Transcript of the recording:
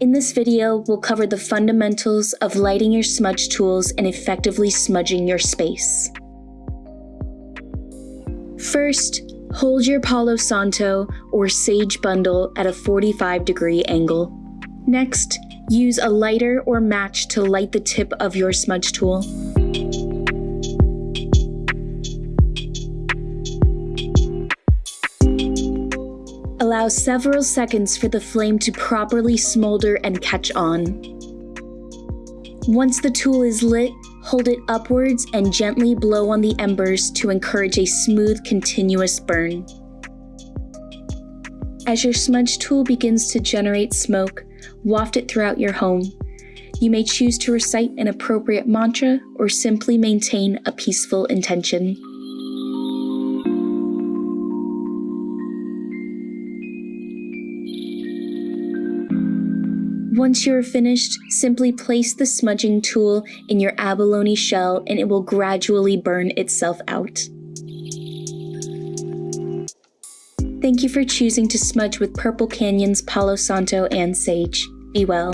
In this video, we'll cover the fundamentals of lighting your smudge tools and effectively smudging your space. First, hold your Palo Santo or Sage bundle at a 45 degree angle. Next, use a lighter or match to light the tip of your smudge tool. Allow several seconds for the flame to properly smolder and catch on. Once the tool is lit, hold it upwards and gently blow on the embers to encourage a smooth, continuous burn. As your smudge tool begins to generate smoke, waft it throughout your home. You may choose to recite an appropriate mantra or simply maintain a peaceful intention. Once you are finished, simply place the smudging tool in your abalone shell and it will gradually burn itself out. Thank you for choosing to smudge with Purple Canyon's Palo Santo and Sage. Be well.